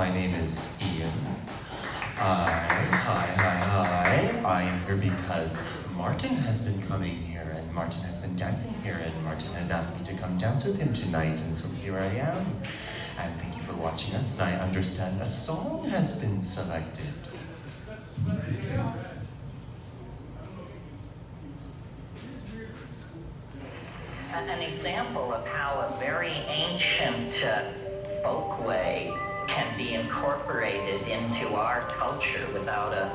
My name is Ian. Hi, hi, hi, hi. I am here because Martin has been coming here, and Martin has been dancing here, and Martin has asked me to come dance with him tonight, and so here I am. And thank you for watching us, and I understand a song has been selected. an example of how a very ancient uh, folkway can be incorporated into our culture without us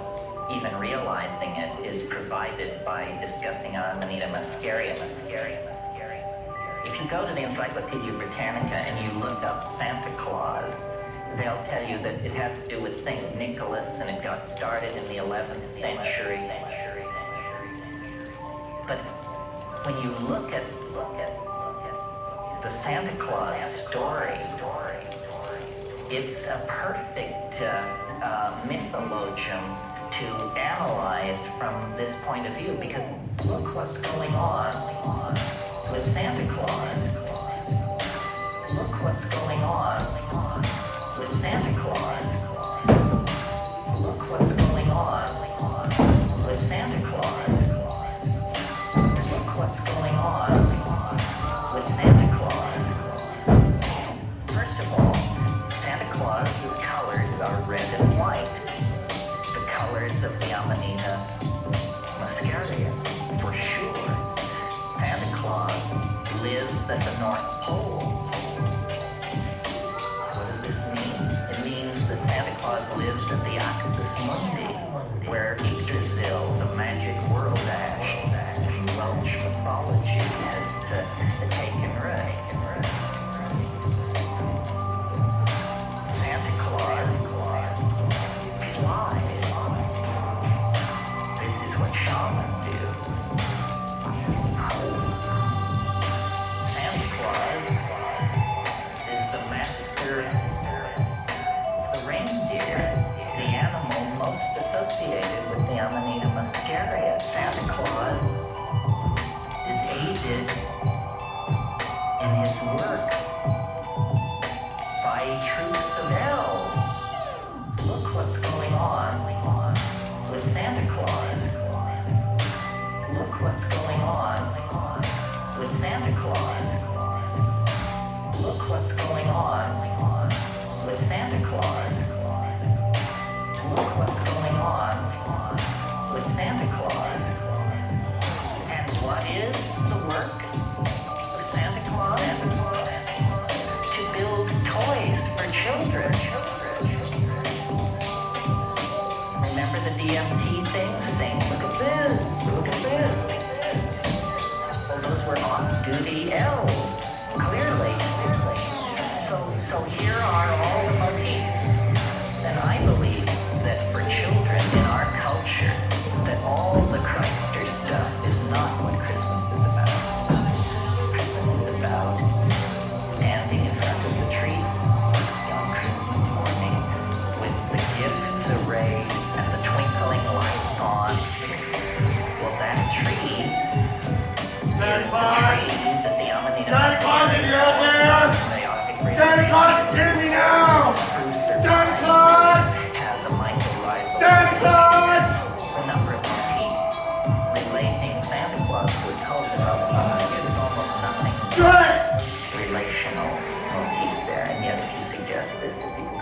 even realizing it is provided by discussing Amanita muscaria, muscaria, muscaria, muscaria. If you go to the Encyclopedia Britannica and you look up Santa Claus, they'll tell you that it has to do with St. Nicholas and it got started in the 11th century. But when you look at look at the Santa Claus story, it's a perfect uh, uh, mythologem to analyze from this point of view because look what's going on with Santa Claus. At the North Pole. Muscaria. Santa Claus is aided in his work all the Christ stuff is not what Christmas is about. Christmas is about standing in front of the tree on Christmas morning with the gifts arrayed and the twinkling lights on. Well, that tree. Santa there and yet if you suggest this to people